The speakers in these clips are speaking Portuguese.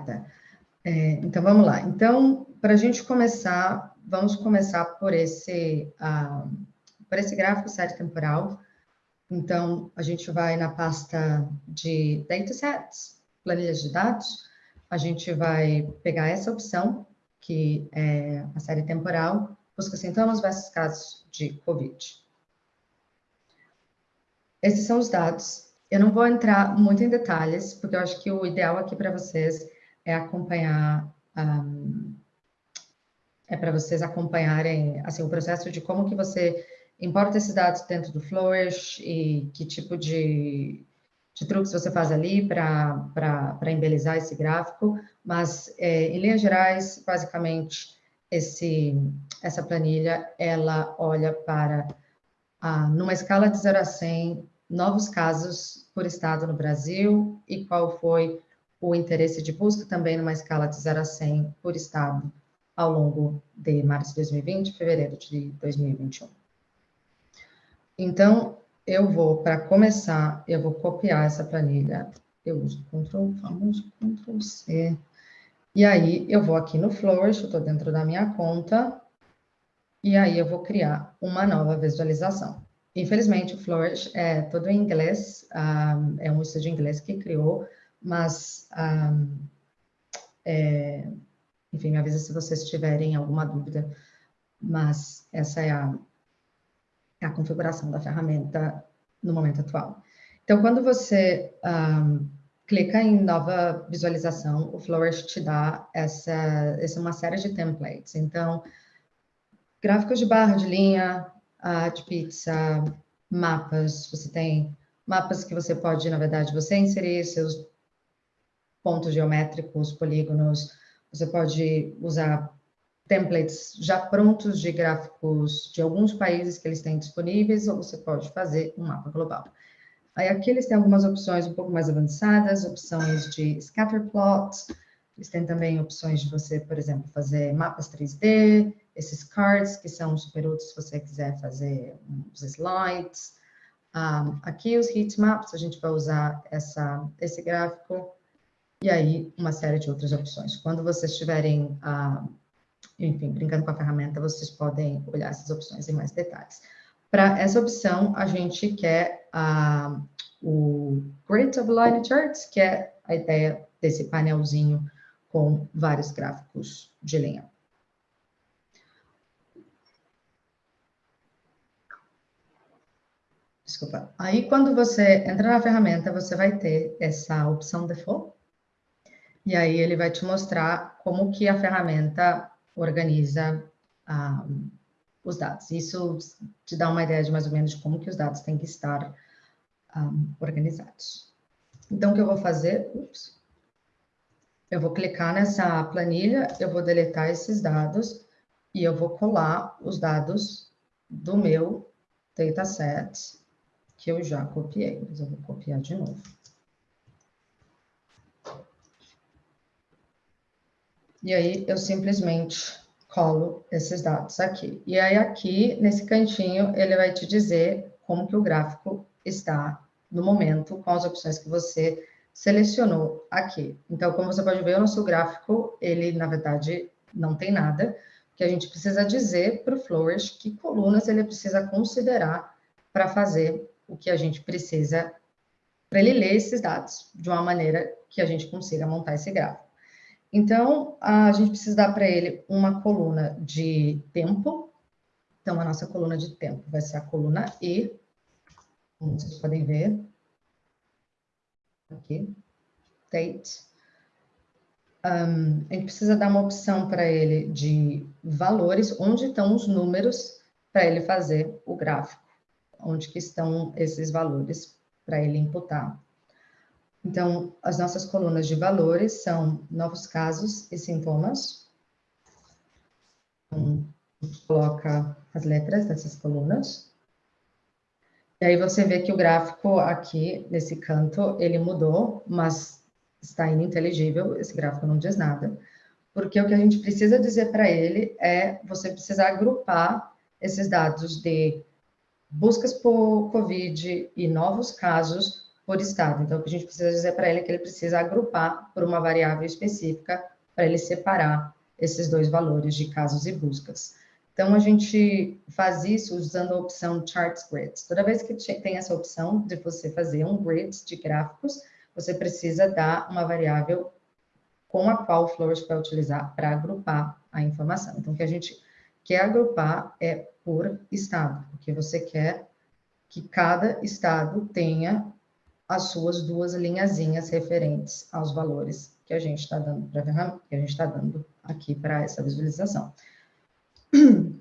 Obrigada. É, então, vamos lá. Então, para a gente começar, vamos começar por esse, uh, por esse gráfico série temporal. Então, a gente vai na pasta de Datasets, planilhas de dados, a gente vai pegar essa opção, que é a série temporal, busca sintomas versus casos de COVID. Esses são os dados. Eu não vou entrar muito em detalhes, porque eu acho que o ideal aqui para vocês é acompanhar, um, é para vocês acompanharem assim, o processo de como que você importa esses dados dentro do Flourish e que tipo de, de truques você faz ali para embelezar esse gráfico, mas é, em linhas gerais, basicamente, esse, essa planilha, ela olha para, ah, numa escala de 0 a 100, novos casos por estado no Brasil e qual foi o interesse de busca também numa escala de 0 a 100 por estado ao longo de março de 2020 e fevereiro de 2021. Então, eu vou, para começar, eu vou copiar essa planilha. Eu uso Ctrl, famoso Ctrl C. E aí, eu vou aqui no Flourish, eu estou dentro da minha conta, e aí eu vou criar uma nova visualização. Infelizmente, o Flourish é todo em inglês, um, é um estúdio inglês que criou, mas, um, é, enfim, me avisa se vocês tiverem alguma dúvida, mas essa é a, é a configuração da ferramenta no momento atual. Então, quando você um, clica em nova visualização, o Flourish te dá essa, essa uma série de templates. Então, gráficos de barra, de linha, uh, de pizza, mapas, você tem mapas que você pode, na verdade, você inserir seus pontos geométricos, polígonos, você pode usar templates já prontos de gráficos de alguns países que eles têm disponíveis, ou você pode fazer um mapa global. Aí aqui eles têm algumas opções um pouco mais avançadas, opções de scatter plots, eles têm também opções de você, por exemplo, fazer mapas 3D, esses cards que são super úteis se você quiser fazer uns slides. Um, aqui os heatmaps, a gente vai usar essa, esse gráfico, e aí uma série de outras opções. Quando vocês estiverem, uh, enfim, brincando com a ferramenta, vocês podem olhar essas opções em mais detalhes. Para essa opção, a gente quer uh, o Grid of Line Charts, que é a ideia desse painelzinho com vários gráficos de linha. Desculpa. Aí, quando você entra na ferramenta, você vai ter essa opção default. E aí, ele vai te mostrar como que a ferramenta organiza um, os dados. Isso te dá uma ideia de mais ou menos de como que os dados têm que estar um, organizados. Então, o que eu vou fazer? Ups, eu vou clicar nessa planilha, eu vou deletar esses dados e eu vou colar os dados do meu dataset que eu já copiei, mas eu vou copiar de novo. E aí, eu simplesmente colo esses dados aqui. E aí, aqui, nesse cantinho, ele vai te dizer como que o gráfico está no momento, com as opções que você selecionou aqui. Então, como você pode ver, o nosso gráfico, ele, na verdade, não tem nada, que a gente precisa dizer para o Flourish que colunas ele precisa considerar para fazer o que a gente precisa para ele ler esses dados de uma maneira que a gente consiga montar esse gráfico. Então, a gente precisa dar para ele uma coluna de tempo. Então, a nossa coluna de tempo vai ser a coluna E, como vocês podem ver. Aqui, date. Um, a gente precisa dar uma opção para ele de valores, onde estão os números para ele fazer o gráfico onde que estão esses valores para ele imputar. Então, as nossas colunas de valores são novos casos e sintomas. Então, a gente coloca as letras dessas colunas. E aí você vê que o gráfico aqui, nesse canto, ele mudou, mas está ininteligível, esse gráfico não diz nada. Porque o que a gente precisa dizer para ele é, você precisa agrupar esses dados de buscas por Covid e novos casos por estado. Então, o que a gente precisa dizer para ele é que ele precisa agrupar por uma variável específica para ele separar esses dois valores de casos e buscas. Então, a gente faz isso usando a opção Charts Grids. Toda vez que tem essa opção de você fazer um grid de gráficos, você precisa dar uma variável com a qual o Flourish vai utilizar para agrupar a informação. Então, o que a gente quer agrupar é por estado, porque você quer que cada estado tenha as suas duas linhazinhas referentes aos valores que a gente está dando para que a gente está dando aqui para essa visualização.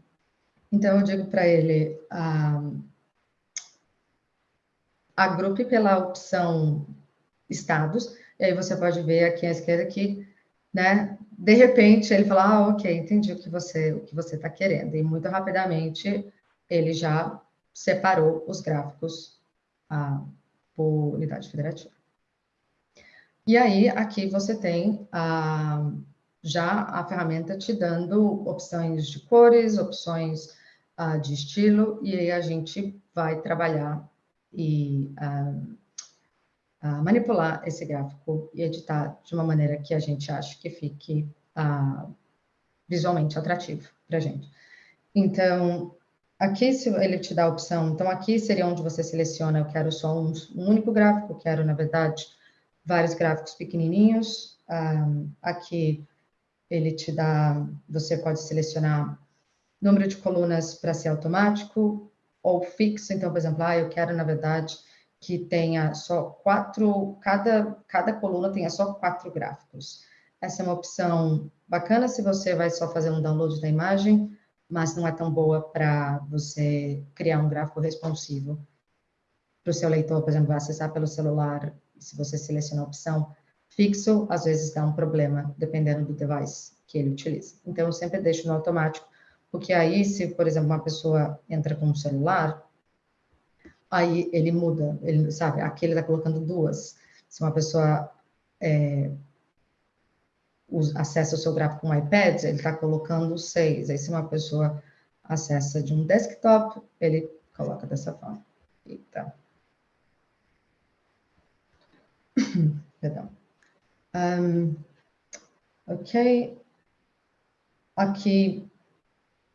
Então, eu digo para ele, ah, agrupe pela opção estados, e aí você pode ver aqui à esquerda que, né, de repente ele fala, ah, ok, entendi o que você o que você está querendo, e muito rapidamente ele já separou os gráficos ah, por unidade federativa. E aí, aqui você tem ah, já a ferramenta te dando opções de cores, opções ah, de estilo, e aí a gente vai trabalhar e ah, uh, manipular esse gráfico e editar de uma maneira que a gente ache que fique uh, visualmente atrativo para a gente. Então, aqui ele te dá a opção, então aqui seria onde você seleciona, eu quero só um, um único gráfico, quero, na verdade, vários gráficos pequenininhos. Um, aqui ele te dá, você pode selecionar número de colunas para ser automático ou fixo. Então, por exemplo, ah, eu quero, na verdade, que tenha só quatro, cada, cada coluna tenha só quatro gráficos. Essa é uma opção bacana se você vai só fazer um download da imagem, mas não é tão boa para você criar um gráfico responsivo para o seu leitor, por exemplo, acessar pelo celular, se você selecionar a opção fixo, às vezes dá um problema, dependendo do device que ele utiliza. Então, eu sempre deixo no automático, porque aí, se, por exemplo, uma pessoa entra com um celular, aí ele muda, ele sabe, aqui ele está colocando duas. Se uma pessoa é, acessa o seu gráfico com iPad, ele está colocando seis. Aí se uma pessoa acessa de um desktop, ele coloca dessa forma. Eita. Perdão. Um, ok. Aqui,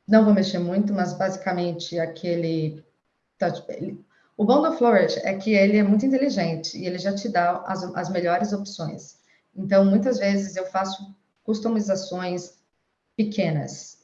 não vou mexer muito, mas basicamente aquele... Ele, o bom do Flourish é que ele é muito inteligente e ele já te dá as, as melhores opções. Então, muitas vezes eu faço customizações pequenas.